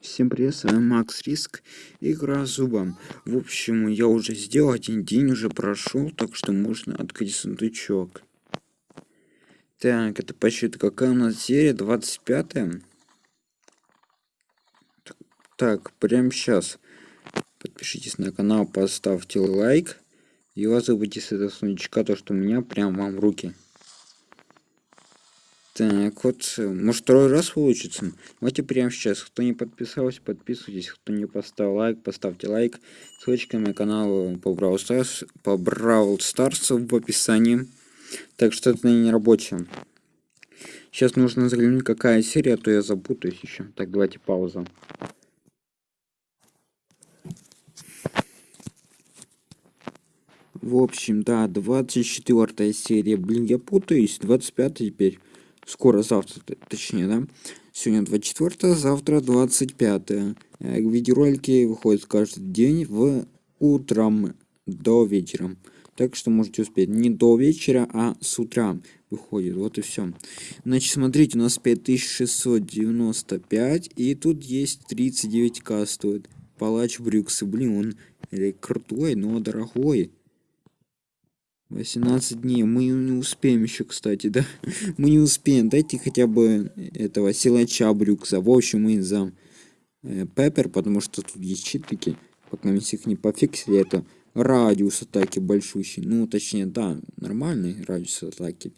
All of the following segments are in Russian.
Всем привет, с вами Макс Риск, игра зубом. В общем, я уже сделал, один день уже прошел, так что можно открыть сундучок. Так, это почти какая у нас серия? 25 -я? Так, прямо сейчас. Подпишитесь на канал, поставьте лайк. И вас забудьте с этого сундучка, то что у меня прям вам в руки. Так, вот, может второй раз получится. Давайте прямо сейчас. Кто не подписался, подписывайтесь. Кто не поставил лайк, поставьте лайк. Ссылочка на канал по Brawl Stars, по Brawl Stars в описании. Так что это не рабочее. Сейчас нужно заглянуть, какая серия, а то я запутаюсь еще. Так, давайте пауза. В общем, да, 24 серия. Блин, я путаюсь. 25 теперь скоро завтра, точнее, да? Сегодня 24, завтра 25. Э, видеоролики выходят каждый день в утром до вечера. Так что можете успеть не до вечера, а с утра выходит. Вот и все. Значит, смотрите, у нас 5695, и тут есть 39к стоит. Палач Брюксы. Блин, он крутой, но дорогой. 18 дней. Мы не успеем еще, кстати, да? Мы не успеем. Дайте хотя бы этого силача Брюкса. В общем, мы за э, Пеппер, потому что тут есть читки. Пока мы их не пофиксили, это радиус атаки большущий. Ну, точнее, да, нормальный радиус атаки.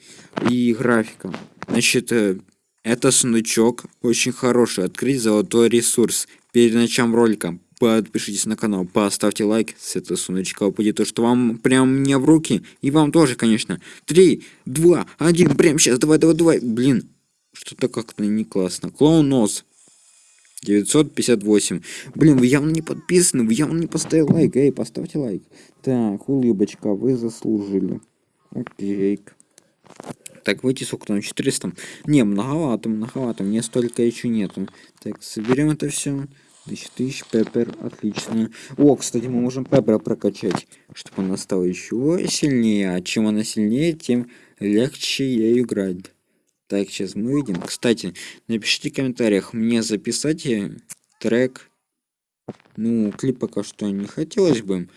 И графика. Значит, э, это сундучок очень хороший. Открыть золотой ресурс. Перед началом ролика подпишитесь на канал, поставьте лайк, с этого сундучка упадет то, что вам прям не в руки, и вам тоже, конечно. Три, два, один, прям сейчас, давай, давай, давай, блин, что-то как-то не классно. Клоун нос. 958. Блин, вы явно не подписаны, вы явно не поставили лайк. Эй, поставьте лайк. Так, улыбочка, вы заслужили. Окей. Так, выйти сколько там? 400? Не, многовато, многовато. Мне столько еще нету. Так, соберем это все. Тысяч тысяч, Пеппер, отлично. О, кстати, мы можем Пеппера прокачать, чтобы она стала еще сильнее. А чем она сильнее, тем легче ей играть. Так, сейчас мы видим. Кстати, напишите в комментариях, мне записать трек. Ну, клип пока что не хотелось бы.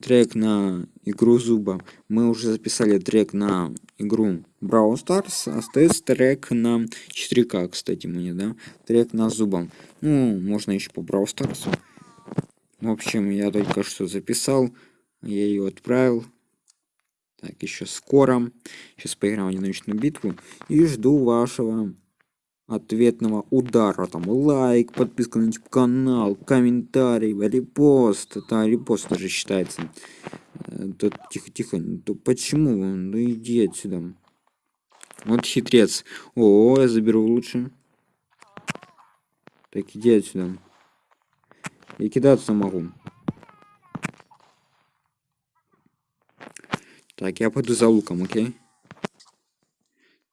Трек на игру зуба. Мы уже записали трек на игру Brawl Stars. Остается трек на 4К, кстати, мне, да? Трек на зубом. Ну, можно еще по Brawl Stars. В общем, я только что записал. Я ее отправил. Так, еще скоро. Сейчас поиграем в одиночную битву. И жду вашего ответного удара. Там лайк, подписка на YouTube канал, комментарий, репост. Это репост тоже считается. Да, тихо, тихо. Да почему? Ну иди отсюда. Вот хитрец. О, я заберу лучше. Так, иди отсюда. Я кидаться могу. Так, я пойду за луком, окей?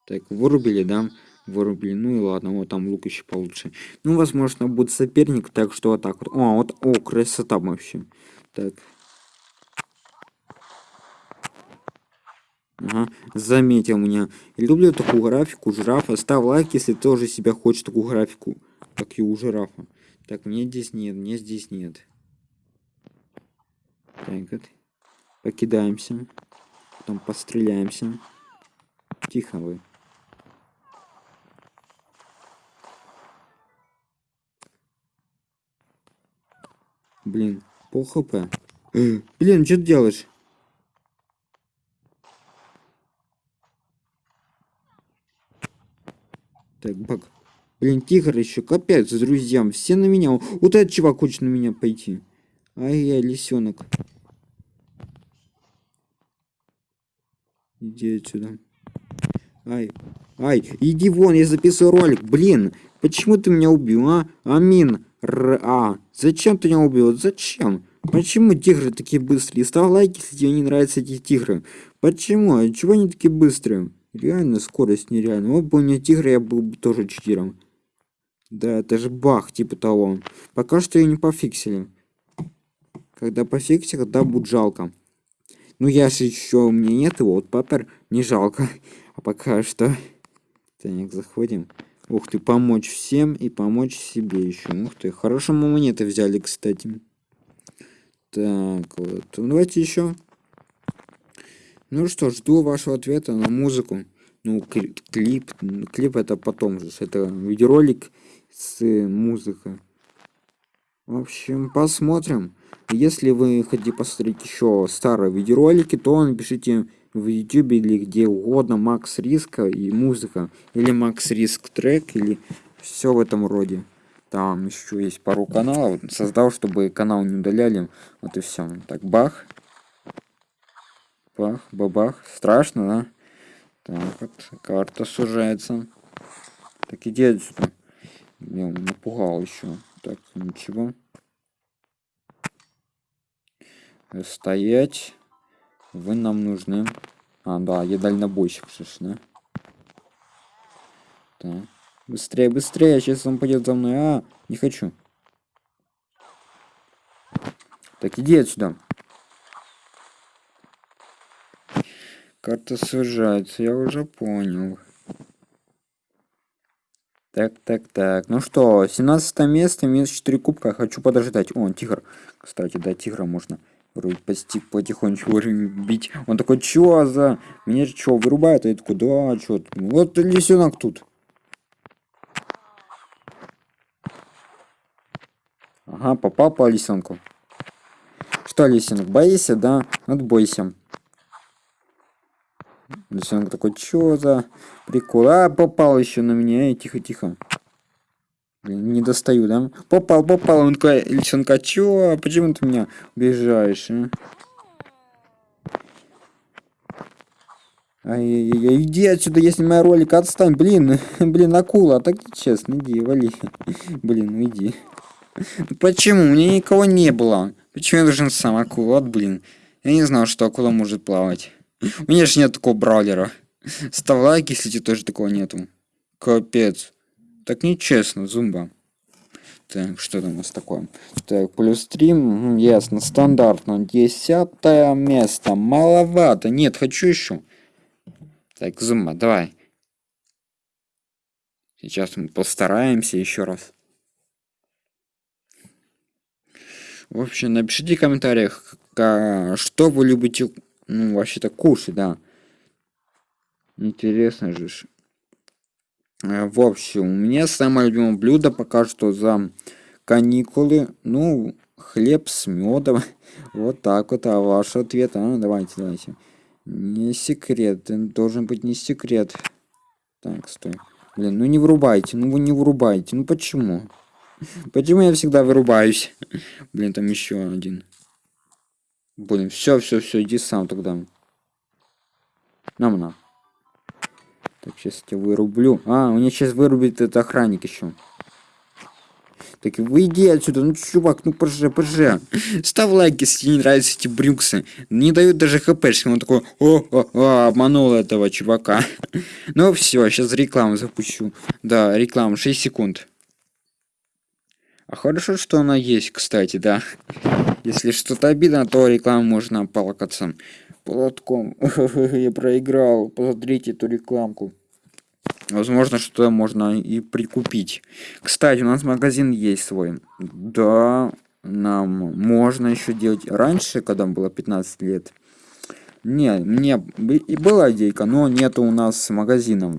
Так, вырубили, да? Вырубили. Ну и ладно, вот там лук еще получше. Ну, возможно, будет соперник, так что вот так вот. О, вот, о, красота вообще. Так. Ага, заметил меня. Люблю такую графику жирафа. Ставь лайк, если тоже себя хочешь такую графику, как и у жирафа. Так, мне здесь нет, мне здесь нет. Так, вот. Покидаемся. Потом постреляемся. Тихо вы. Блин, пол хп. Блин, что ты делаешь? Так, бак. Блин, тигр еще капец, друзьям. Все на меня. Вот этот чувак хочет на меня пойти. Ай, я лисенок. Иди отсюда. Ай, ай, иди вон, я записываю ролик. Блин, почему ты меня убил, а? Амин. Р а. Зачем ты меня убил? Зачем? Почему тигры такие быстрые? Ставь лайк, если тебе не нравятся эти тигры. Почему? А чего они такие быстрые? Реально скорость нереальная. Вот бы у меня тигр, я был бы тоже читером. Да, это же бах, типа того. Пока что ее не пофиксили. Когда пофиксили, тогда будет жалко. Ну, я же еще, у меня нет его, вот папер не жалко. А пока что... Так, заходим. Ух ты, помочь всем и помочь себе еще. Ух ты, хорошо мы монеты взяли, кстати. Так, вот. Ну, давайте еще. Ну что, жду вашего ответа на музыку. Ну, клип, клип это потом же. Это видеоролик с музыкой. В общем, посмотрим. Если вы хотите посмотреть еще старые видеоролики, то напишите в YouTube или где угодно Макс Риска и музыка. Или Макс Риск трек, или все в этом роде. Там еще есть пару каналов. Создал, чтобы канал не удаляли. Вот и все. Так, бах. Бах, бабах. Страшно, да? Так, вот, карта сужается. Так, иди отсюда. Я напугал еще. Так, ничего. Стоять. Вы нам нужны. А, да, я дальнобойщик, слышишь, да? Быстрее, быстрее, сейчас он пойдет за мной. А, не хочу. Так, иди отсюда. Карта сужается, я уже понял. Так, так, так. Ну что, 17 место, минус 4 кубка. Хочу подождать. О, тигр. Кстати, да, тигра можно вроде почти потихонечку бить. Он такой, чё за... Меня чё, вырубает? А я такой, да, чё? Вот лисенок тут. Ага, попал по лисенку. Что, лисенок, боишься, да? Отбойся. Лисенок такой, чё за прикол? А, попал еще на меня. Эй, тихо, тихо. Не достаю, да? Попал, попал. Он такой, лисенка, чё? Почему ты меня убежаешь, а? Ай-яй-яй, иди отсюда, если моя ролик, отстань, блин, блин, акула, так честно, иди, вали, блин, ну иди. Почему? У меня никого не было. Почему я должен сам акула? Вот, блин. Я не знал, что акула может плавать. У меня же нет такого браулера. Ставь лайк, если тебе тоже такого нету. Капец. Так нечестно, зумба. Так, что там у нас такое? Так, плюс 3, ясно, стандартно. Десятое место. Маловато. Нет, хочу еще. Так, зумба, давай. Сейчас мы постараемся еще раз. В общем, напишите в комментариях, что вы любите, ну, вообще-то кушать, да. Интересно же. Э, в общем, у меня самое любимое блюдо пока что за каникулы. Ну, хлеб с медом. Вот так вот, а ваш ответ, а, давайте, давайте. Не секрет, должен быть не секрет. Так, стой. Блин, ну не врубайте, ну вы не врубайте, ну почему? Почему я всегда вырубаюсь? Блин, там еще один. Блин, все, все, все, иди сам тогда. Нам на. Так, сейчас я вырублю. А, у меня сейчас вырубит этот охранник еще. Так, выйди отсюда, ну чувак, ну пожи, пожи. Ставь лайк, если тебе не нравятся эти брюксы. Не дают даже хпшки. Он такой, о, о, о, обманул этого чувака. ну все, сейчас рекламу запущу. Да, реклама, 6 секунд. А хорошо, что она есть, кстати, да. Если что-то обидно, то рекламу можно полокаться. Платком. Я проиграл. Посмотрите эту рекламку. Возможно, что можно и прикупить. Кстати, у нас магазин есть свой. Да, нам можно еще делать. Раньше, когда было 15 лет, не, мне и была идейка, но нету у нас магазина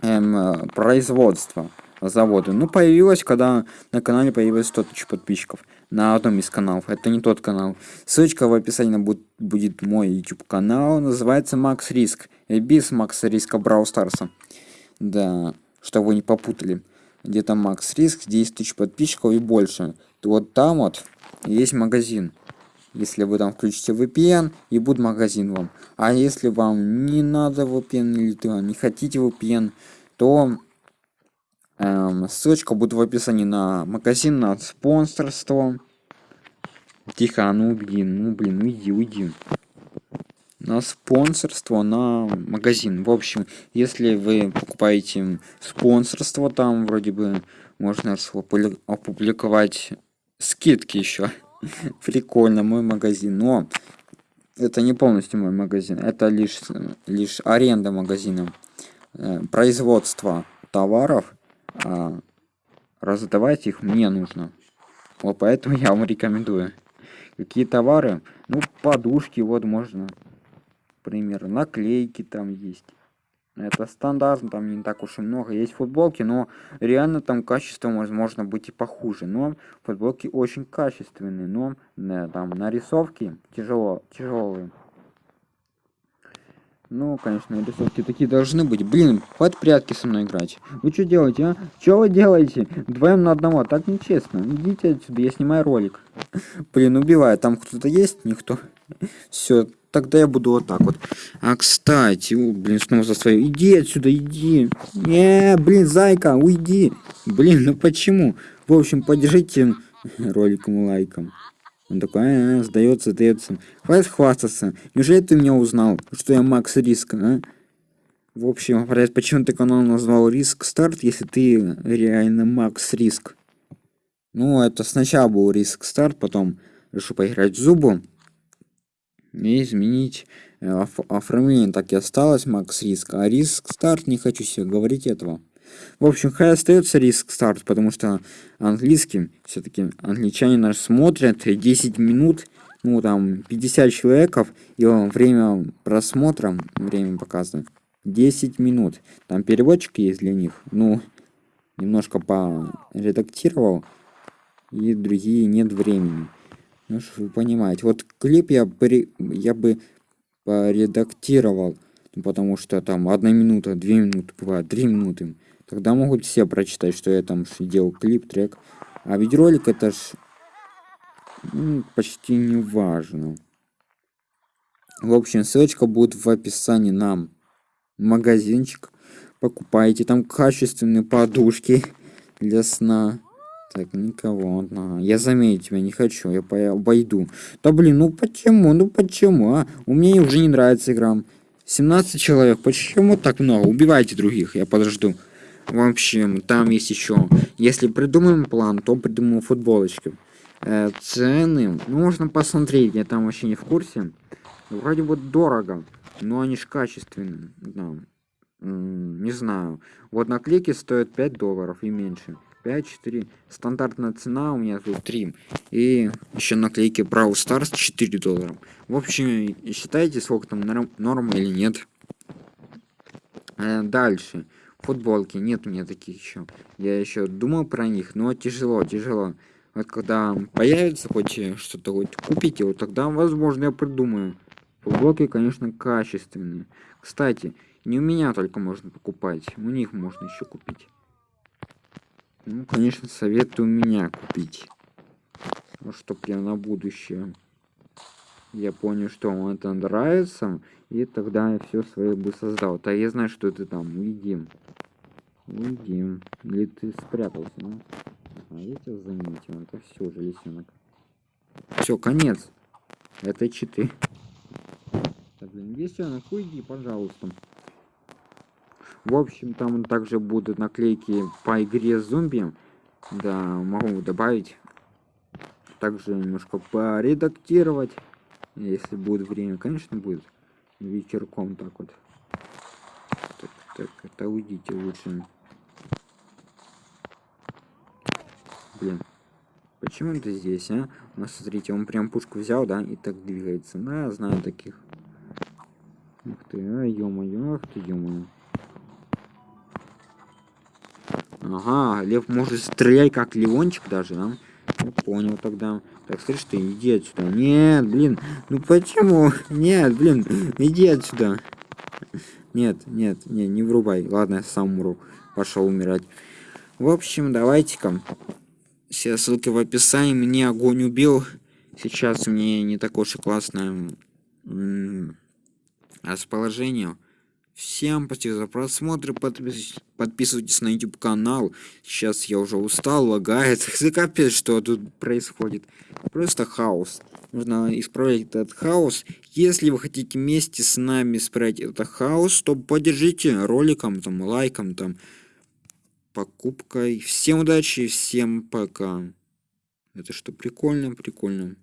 эм, производства заводы. Ну, появилась, когда на канале появилось 100 тысяч подписчиков. На одном из каналов. Это не тот канал. Ссылочка в описании будет, будет мой YouTube канал. Называется Макс Риск. Без Макса Риска Брау Старса. Да, чтобы вы не попутали. Где-то Макс Риск, 10 тысяч подписчиков и больше. Вот там вот есть магазин. Если вы там включите VPN, и будет магазин вам. А если вам не надо VPN или ты не хотите VPN, то Эм, ссылочка будет в описании на магазин, на спонсорство. Тихо, а ну блин, ну блин, уйди, уйди. На спонсорство, на магазин. В общем, если вы покупаете спонсорство, там вроде бы можно опубликовать скидки еще. Прикольно, мой магазин. Но это не полностью мой магазин. Это лишь, лишь аренда магазина. Э, производство товаров, а раздавать их мне нужно. Вот поэтому я вам рекомендую. Какие товары? Ну, подушки, вот можно. Например, наклейки там есть. Это стандартно, там не так уж и много. Есть футболки, но реально там качество возможно быть и похуже. Но футболки очень качественные, но да, там нарисовки тяжело, тяжелые. Ну, конечно, рисовки такие должны быть. Блин, под прятки со мной играть. Вы что делаете, а? Что вы делаете? Двоем на одного, так нечестно. Идите отсюда, я снимаю ролик. Блин, убиваю. Там кто-то есть? Никто. Все, тогда я буду вот так вот. А, кстати, у, блин, снова за свою. Иди отсюда, иди. Не, блин, зайка, уйди. Блин, ну почему? В общем, поддержите роликом лайком. Он такой, а, сдается, сдается. Хватит хвастаться. Неужели ты меня узнал, что я Макс Риск, а? В общем, почему ты канал назвал Риск Старт, если ты реально Макс Риск? Ну, это сначала был Риск Старт, потом решил поиграть в Зубу и изменить э, оформление. Так и осталось Макс Риск, а Риск Старт не хочу себе говорить этого. В общем, хай остается риск старт, потому что английский, все-таки англичане нас смотрят 10 минут, ну там 50 человеков, и время просмотра, время показано 10 минут. Там переводчик есть для них, ну, немножко поредактировал, и другие нет времени. Ну, что вы понимаете. Вот клип я, при... я бы поредактировал, потому что там одна минута, две минуты, бывает, три минуты. Тогда могут все прочитать, что я там делал клип, трек. А видеоролик это ж ну, почти не важно. В общем, ссылочка будет в описании на магазинчик. Покупайте там качественные подушки для сна. Так, никого. Ага. Я заметить тебя не хочу, я обойду. Да блин, ну почему? Ну почему, а? У меня уже не нравится игра. 17 человек, почему так много? Убивайте других, я подожду. В общем, там есть еще. Если придумаем план, то придумаем футболочки. Э, цены, ну, можно посмотреть, я там вообще не в курсе. Вроде бы дорого, но они ж качественные. Да. Не знаю. Вот наклейки стоят 5 долларов и меньше. 5-4. Стандартная цена у меня тут 3. И еще наклейки Brawl Stars 4 доллара. В общем, считайте, сколько там норм, норма или нет. Э, дальше футболки нет у меня таких еще я еще думал про них но тяжело тяжело. Вот когда появится хоть что-то хоть купите вот тогда возможно я придумаю. Футболки конечно качественные. Кстати не у меня только можно покупать у них можно еще купить. Ну конечно советую меня купить. Вот что прям на будущее я понял что вам это нравится и тогда я все свое бы создал. Да я знаю что это там видим видим или ты спрятался ну? а я тебя заметил это все же лисенок. Все конец. Это читы. Так, блин, лисенок уйди пожалуйста. В общем там также будут наклейки по игре зомби. Да могу добавить. Также немножко поредактировать если будет время. Конечно будет. Вечерком так вот. Так, так это уйдите лучше блин почему ты здесь а у нас смотрите он прям пушку взял да и так двигается да знаю таких ух ты а ё-моё ах ты ё-моё ага лев может стрелять как леончик даже да ну, понял тогда. Так, слышь ты, иди отсюда. Нет, блин, ну почему? Нет, блин, иди отсюда. Нет, нет, не, не врубай. Ладно, я сам умру. Пошел умирать. В общем, давайте-ка. Все ссылки в описании. Мне огонь убил. Сейчас мне не такое уж и классное расположение. Всем спасибо за просмотр, подпис... подписывайтесь на YouTube канал. Сейчас я уже устал, лагает. Капец, что тут происходит. Просто хаос. Нужно исправлять этот хаос. Если вы хотите вместе с нами исправить этот хаос, то поддержите роликом, там, лайком, там, покупкой. Всем удачи, всем пока. Это что, прикольно, прикольно.